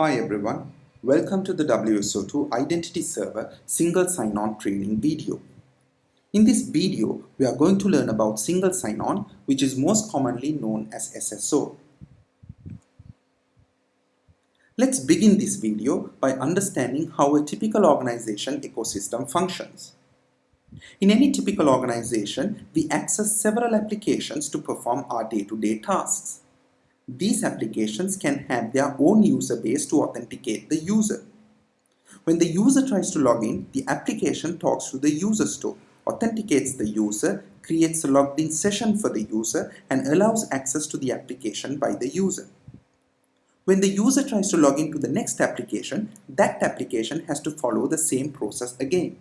Hi everyone, welcome to the WSO2 Identity Server Single Sign-On training video. In this video, we are going to learn about Single Sign-On which is most commonly known as SSO. Let's begin this video by understanding how a typical organization ecosystem functions. In any typical organization, we access several applications to perform our day-to-day -day tasks. These applications can have their own user base to authenticate the user. When the user tries to log in, the application talks to the user store, authenticates the user, creates a logged in session for the user, and allows access to the application by the user. When the user tries to log into the next application, that application has to follow the same process again.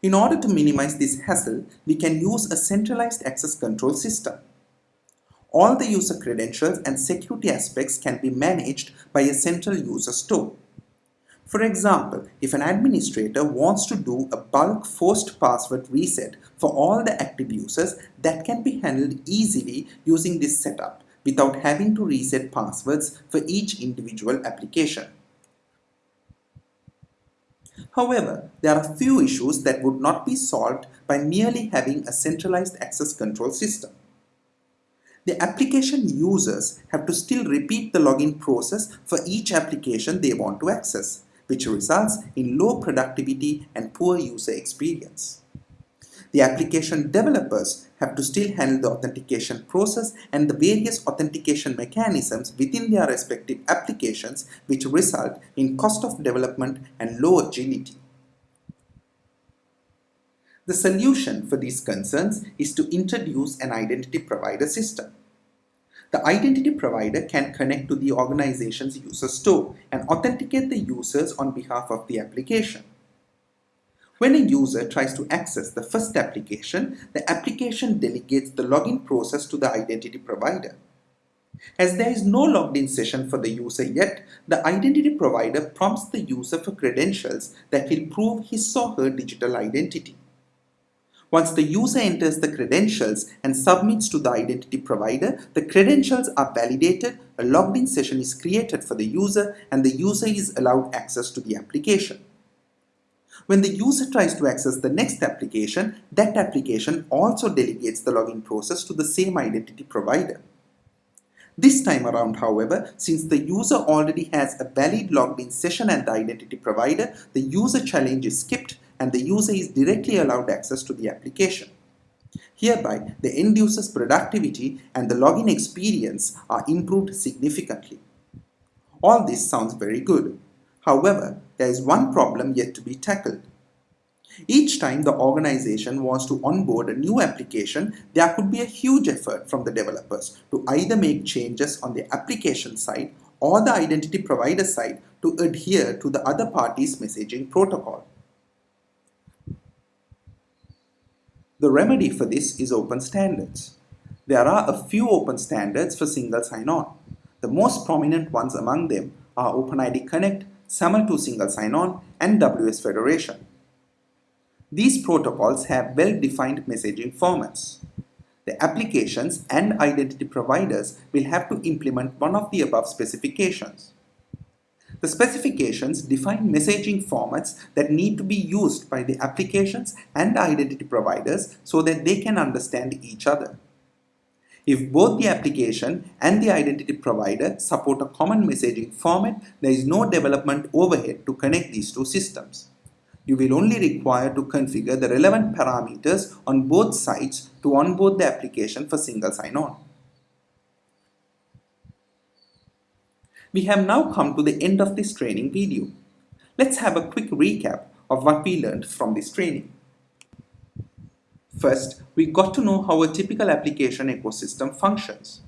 In order to minimize this hassle, we can use a centralized access control system. All the user credentials and security aspects can be managed by a central user store. For example, if an administrator wants to do a bulk forced password reset for all the active users, that can be handled easily using this setup without having to reset passwords for each individual application. However, there are a few issues that would not be solved by merely having a centralized access control system. The application users have to still repeat the login process for each application they want to access, which results in low productivity and poor user experience. The application developers have to still handle the authentication process and the various authentication mechanisms within their respective applications which result in cost of development and low agility. The solution for these concerns is to introduce an identity provider system. The identity provider can connect to the organization's user store and authenticate the users on behalf of the application. When a user tries to access the first application, the application delegates the login process to the identity provider. As there is no logged in session for the user yet, the identity provider prompts the user for credentials that will prove his or her digital identity. Once the user enters the credentials and submits to the identity provider, the credentials are validated, a logged in session is created for the user, and the user is allowed access to the application. When the user tries to access the next application, that application also delegates the login process to the same identity provider. This time around, however, since the user already has a valid logged in session at the identity provider, the user challenge is skipped and the user is directly allowed access to the application. Hereby, the end user's productivity and the login experience are improved significantly. All this sounds very good. However, there is one problem yet to be tackled. Each time the organization wants to onboard a new application, there could be a huge effort from the developers to either make changes on the application side or the identity provider side to adhere to the other party's messaging protocol. The remedy for this is open standards. There are a few open standards for single sign-on. The most prominent ones among them are OpenID Connect, SAML2 Single Sign-On, and WS Federation. These protocols have well-defined messaging formats. The applications and identity providers will have to implement one of the above specifications. The specifications define messaging formats that need to be used by the applications and identity providers so that they can understand each other. If both the application and the identity provider support a common messaging format, there is no development overhead to connect these two systems. You will only require to configure the relevant parameters on both sides to onboard the application for single sign-on. We have now come to the end of this training video. Let's have a quick recap of what we learned from this training. First, we got to know how a typical application ecosystem functions.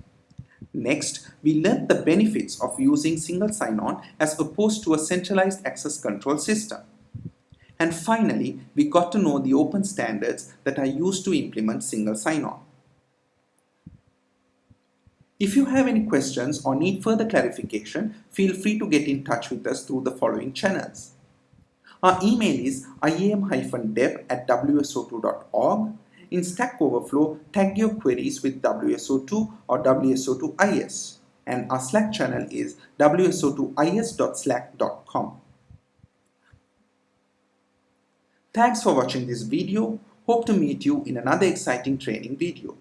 Next, we learned the benefits of using single sign-on as opposed to a centralized access control system. And finally, we got to know the open standards that are used to implement single sign-on. If you have any questions or need further clarification, feel free to get in touch with us through the following channels. Our email is iam-dev at wso2.org in Stack Overflow, tag your queries with WSO2 or WSO2IS and our Slack channel is wso2is.slack.com. Thanks for watching this video. Hope to meet you in another exciting training video.